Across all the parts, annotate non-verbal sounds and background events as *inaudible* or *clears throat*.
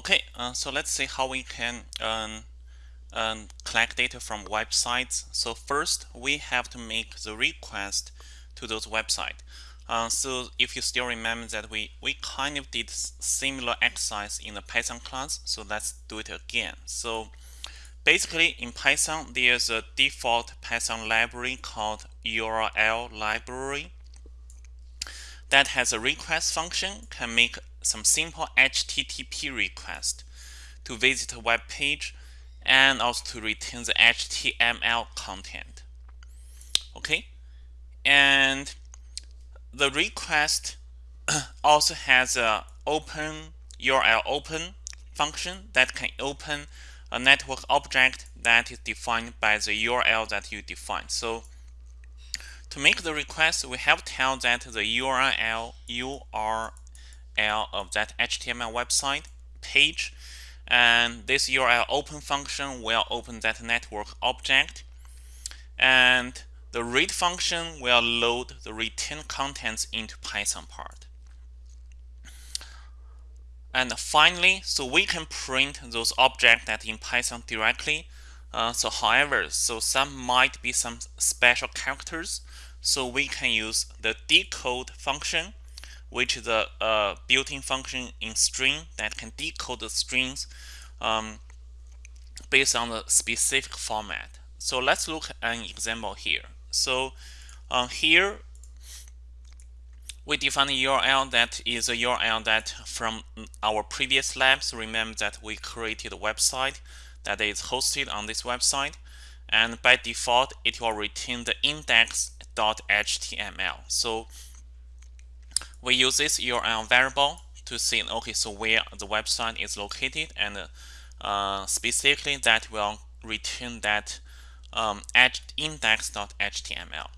Okay, uh, so let's see how we can um, um, collect data from websites. So first, we have to make the request to those websites. Uh, so if you still remember that we, we kind of did similar exercise in the Python class, so let's do it again. So basically in Python, there's a default Python library called URL library that has a request function, can make some simple HTTP request to visit a web page and also to return the HTML content. Okay, and the request *clears throat* also has a open URL open function that can open a network object that is defined by the URL that you define. So to make the request, we have to tell that the URL URL of that HTML website page and this URL open function will open that network object and the read function will load the return contents into Python part. And finally, so we can print those objects that in Python directly. Uh, so however, so some might be some special characters. So we can use the decode function, which is a, a built-in function in string that can decode the strings um, based on the specific format. So let's look at an example here. So uh, here we define a URL that is a URL that from our previous labs. Remember that we created a website that is hosted on this website. And by default, it will return the index.html. So we use this URL variable to see, okay, so where the website is located and uh, specifically that will return that um, index.html.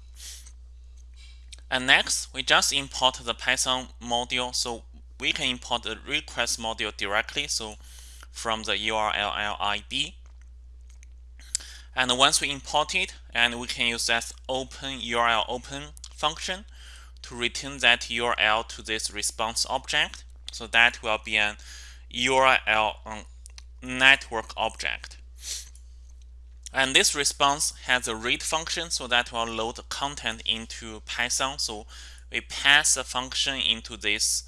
And next, we just import the Python module. So we can import the request module directly. So from the URL lib. And once we import it, and we can use that open URL open function to return that URL to this response object. So that will be an URL um, network object. And this response has a read function, so that will load content into Python. So we pass a function into this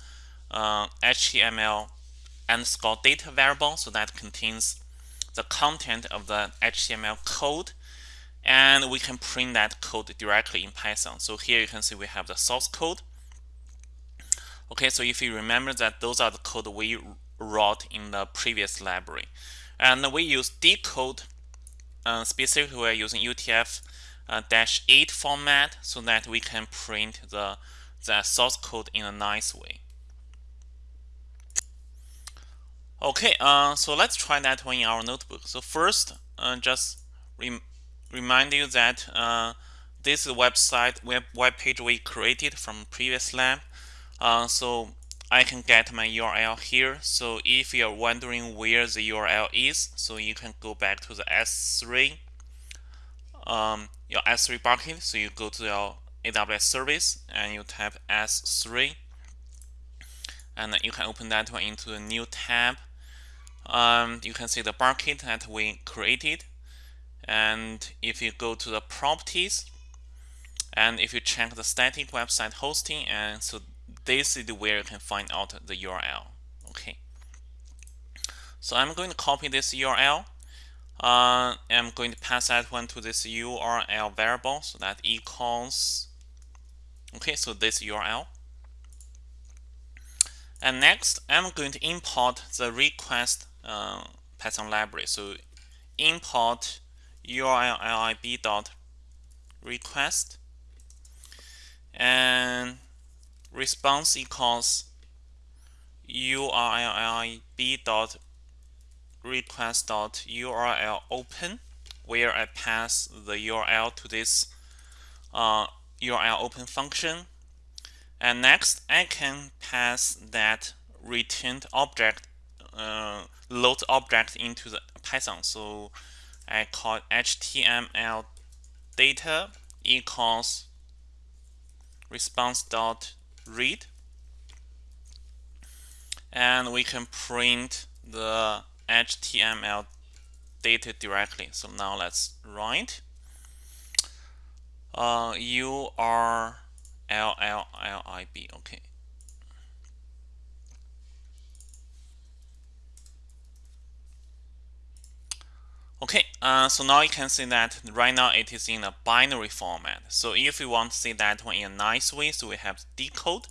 uh, HTML underscore data variable, so that contains the content of the HTML code. And we can print that code directly in Python. So here you can see we have the source code. Okay, so if you remember that those are the code we wrote in the previous library. And we use decode uh, specifically we're using UTF-8 uh, format so that we can print the, the source code in a nice way. Okay, uh, so let's try that one in our notebook. So first, uh, just remind you that uh, this website web, web page we created from previous lab. Uh, so I can get my URL here. So if you're wondering where the URL is, so you can go back to the S3, um, your S3 bucket. So you go to your AWS service and you type S3, and you can open that one into a new tab. Um, you can see the bucket that we created. And if you go to the properties, and if you check the static website hosting, and so this is where you can find out the URL. Okay. So I'm going to copy this URL. Uh, I'm going to pass that one to this URL variable. So that equals, okay, so this URL. And next, I'm going to import the request uh, Python library. So import URL lib dot request. And response equals urllib dot request dot url open where I pass the URL to this uh, URL open function. And next I can pass that returned object uh, load object into the Python. So I call HTML data equals response dot read and we can print the HTML data directly. So now let's write uh, U R L L L I B. Okay. Okay, uh, so now you can see that right now it is in a binary format. So if you want to see that one in a nice way, so we have decode.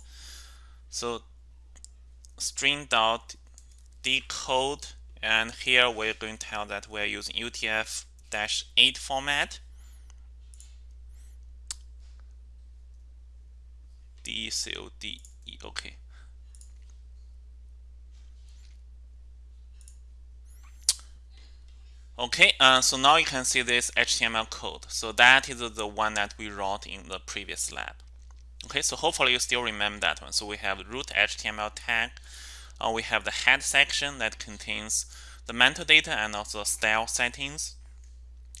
So string dot decode, and here we're going to tell that we're using UTF-8 format. D C O D E. Okay. Okay, uh, so now you can see this HTML code. So that is the one that we wrote in the previous lab. Okay, so hopefully you still remember that one. So we have root HTML tag. Uh, we have the head section that contains the metadata and also style settings.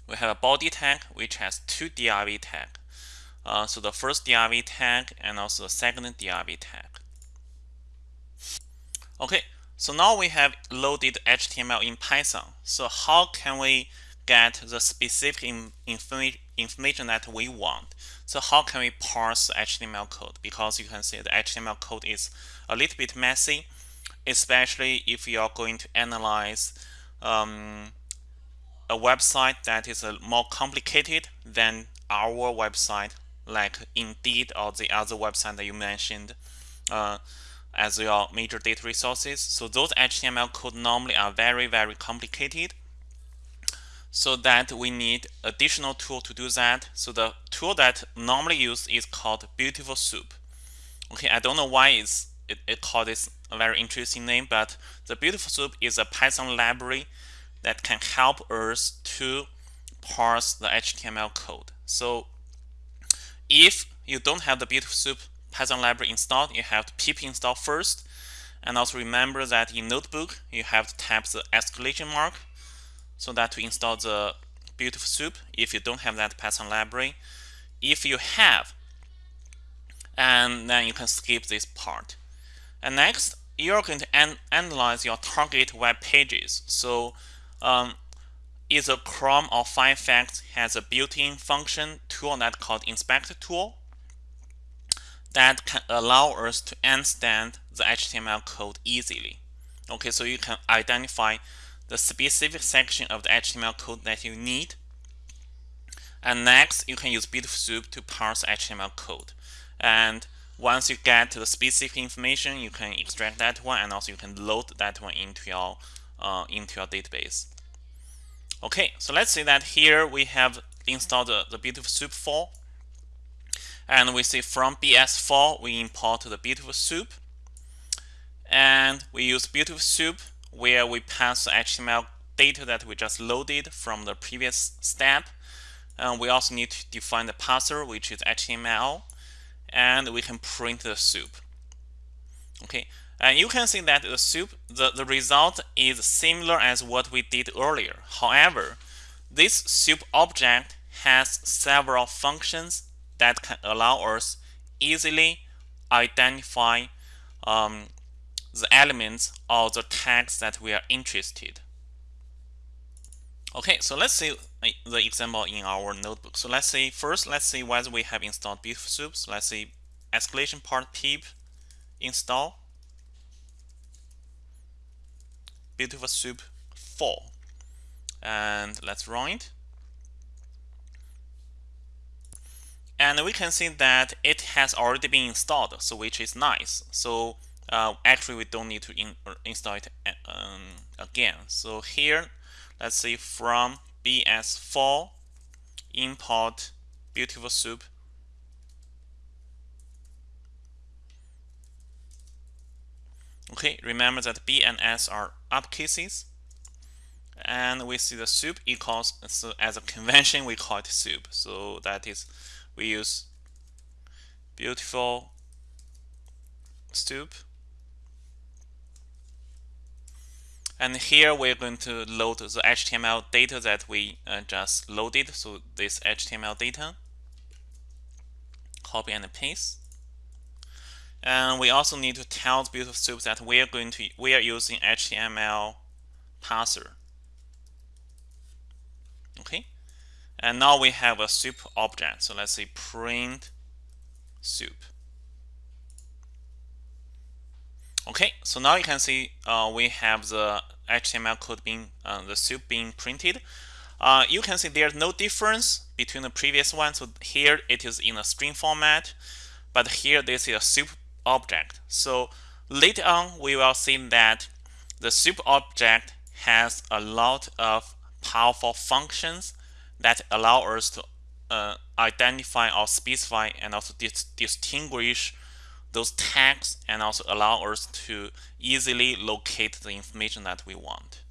We have a body tag which has two div tag. Uh, so the first div tag and also the second div tag. Okay, so now we have loaded HTML in Python. So how can we get the specific informa information that we want? So how can we parse HTML code? Because you can see the HTML code is a little bit messy, especially if you are going to analyze um, a website that is more complicated than our website, like Indeed or the other website that you mentioned. Uh, as your major data resources. So those HTML code normally are very, very complicated. So that we need additional tool to do that. So the tool that normally used is called Beautiful Soup. Okay, I don't know why it's, it, it called this a very interesting name, but the Beautiful Soup is a Python library that can help us to parse the HTML code. So if you don't have the Beautiful Soup Python library installed, you have to pip install first. And also remember that in Notebook, you have to tap the exclamation mark so that to install the beautiful soup if you don't have that Python library. If you have, and then you can skip this part. And next, you're going to an analyze your target web pages. So um, either Chrome or Firefox has a built-in function tool that called inspector tool that can allow us to understand the HTML code easily. Okay, so you can identify the specific section of the HTML code that you need. And next, you can use Beautiful Soup to parse HTML code. And once you get to the specific information, you can extract that one, and also you can load that one into your uh, into your database. Okay, so let's say that here we have installed the, the Beautiful Soup file and we see from BS4 we import the beautiful soup. And we use beautiful soup where we pass the HTML data that we just loaded from the previous step. And we also need to define the parser which is HTML and we can print the soup. Okay. And you can see that the soup the, the result is similar as what we did earlier. However this soup object has several functions that can allow us easily identify um, the elements or the tags that we are interested. Okay, so let's see the example in our notebook. So let's see first, let's see whether we have installed Beautiful Soup. So let's see escalation part pip install Beautiful Soup 4 and let's run it. And we can see that it has already been installed so which is nice. So uh, actually we don't need to in, uh, install it uh, um, again. So here let's see from bs4 import beautiful soup. Okay remember that b and s are uppercases and we see the soup equals so as a convention we call it soup. So that is we use beautiful soup and here we're going to load the HTML data that we uh, just loaded. So this HTML data copy and paste. And we also need to tell the beautiful soup that we are going to we are using HTML parser. Okay, and now we have a soup object. So let's say print soup. Okay, so now you can see uh, we have the HTML code being uh, the soup being printed. Uh, you can see there's no difference between the previous one. So here it is in a string format, but here this is a soup object. So later on we will see that the soup object has a lot of powerful functions that allow us to uh, identify or specify and also dis distinguish those tags and also allow us to easily locate the information that we want.